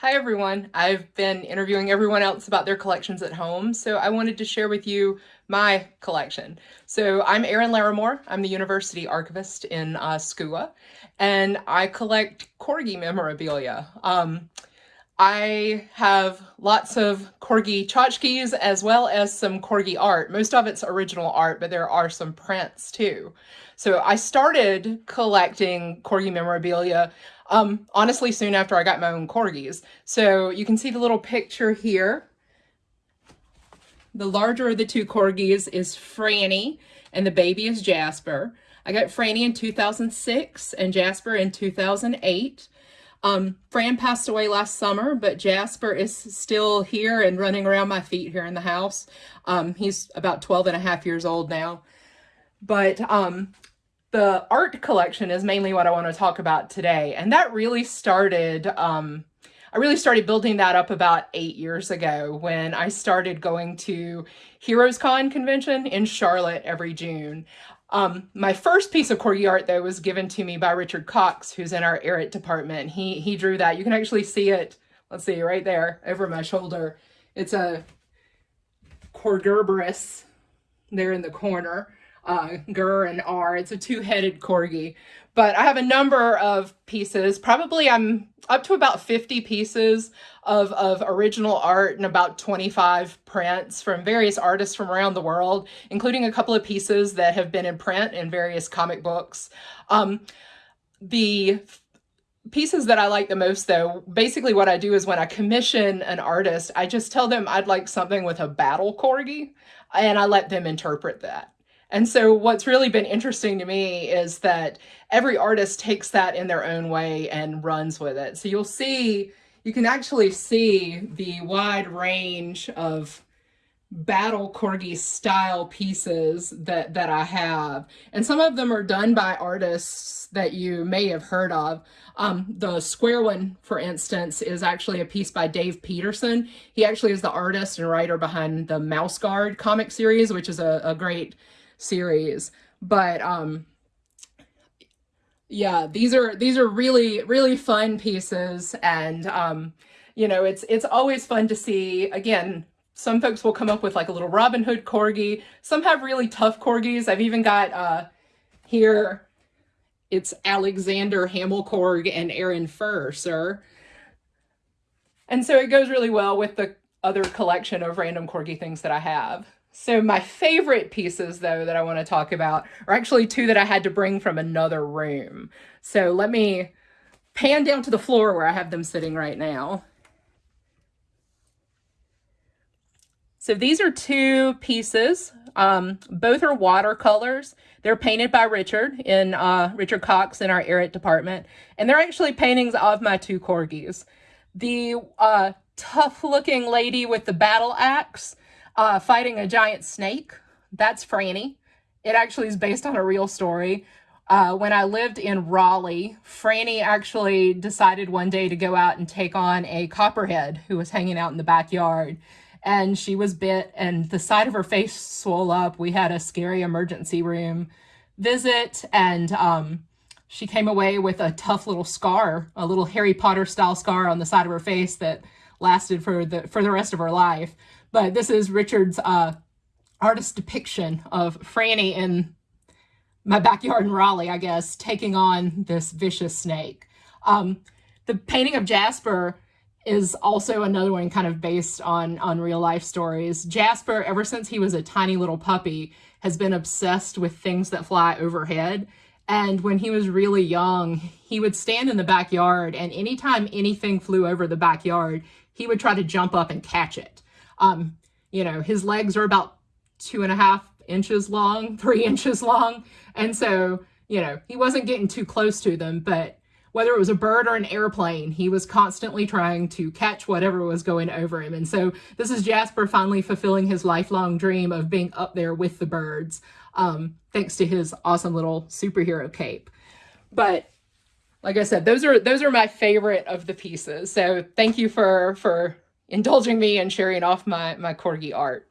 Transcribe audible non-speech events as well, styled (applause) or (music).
Hi everyone. I've been interviewing everyone else about their collections at home, so I wanted to share with you my collection. So I'm Erin Larimore. I'm the University Archivist in uh, SCUA, and I collect Corgi memorabilia. Um, I have lots of Corgi tchotchkes as well as some Corgi art. Most of it's original art, but there are some prints too. So I started collecting Corgi memorabilia um, honestly soon after I got my own Corgis. So you can see the little picture here. The larger of the two Corgis is Franny and the baby is Jasper. I got Franny in 2006 and Jasper in 2008. Um, Fran passed away last summer, but Jasper is still here and running around my feet here in the house. Um, he's about 12 and a half years old now. But um, the art collection is mainly what I want to talk about today. And that really started, um, I really started building that up about eight years ago when I started going to Heroes Con convention in Charlotte every June. Um, my first piece of corgi art, though, was given to me by Richard Cox, who's in our Arrett department. He, he drew that. You can actually see it, let's see, right there over my shoulder. It's a Corgerberus there in the corner uh, Gur and R. It's a two-headed corgi. But I have a number of pieces. Probably I'm up to about 50 pieces of, of original art and about 25 prints from various artists from around the world, including a couple of pieces that have been in print in various comic books. Um, the pieces that I like the most though, basically what I do is when I commission an artist, I just tell them I'd like something with a battle corgi and I let them interpret that. And so what's really been interesting to me is that every artist takes that in their own way and runs with it. So you'll see, you can actually see the wide range of battle corgi style pieces that that I have. And some of them are done by artists that you may have heard of. Um, the square one for instance is actually a piece by Dave Petersen. He actually is the artist and writer behind the Mouse Guard comic series which is a, a great series. But um, yeah, these are these are really really fun pieces, and um, you know it's it's always fun to see again. Some folks will come up with like a little Robin Hood corgi. Some have really tough corgis. I've even got uh, here, it's Alexander Hamilcorg and Aaron Furr, And so it goes really well with the other collection of random corgi things that I have. So my favorite pieces, though, that I want to talk about are actually two that I had to bring from another room. So let me pan down to the floor where I have them sitting right now. So these are two pieces. Um, both are watercolors. They're painted by Richard in uh, Richard Cox in our Arrett department. And they're actually paintings of my two corgis. The uh, tough looking lady with the battle axe uh, fighting a giant snake. That's Franny. It actually is based on a real story. Uh, when I lived in Raleigh, Franny actually decided one day to go out and take on a copperhead who was hanging out in the backyard. And she was bit and the side of her face swelled up. We had a scary emergency room visit and um, she came away with a tough little scar, a little Harry Potter style scar on the side of her face that lasted for the for the rest of her life. But this is Richard's uh, artist depiction of Franny in my backyard in Raleigh, I guess, taking on this vicious snake. Um, the painting of Jasper is also another one kind of based on, on real life stories. Jasper, ever since he was a tiny little puppy, has been obsessed with things that fly overhead. And when he was really young, he would stand in the backyard and anytime anything flew over the backyard, he would try to jump up and catch it. Um, you know, his legs are about two and a half inches long, (laughs) three inches long. And so, you know, he wasn't getting too close to them, but whether it was a bird or an airplane, he was constantly trying to catch whatever was going over him. And so this is Jasper finally fulfilling his lifelong dream of being up there with the birds, um, thanks to his awesome little superhero cape. But like I said, those are those are my favorite of the pieces. So thank you for for indulging me and sharing off my, my corgi art.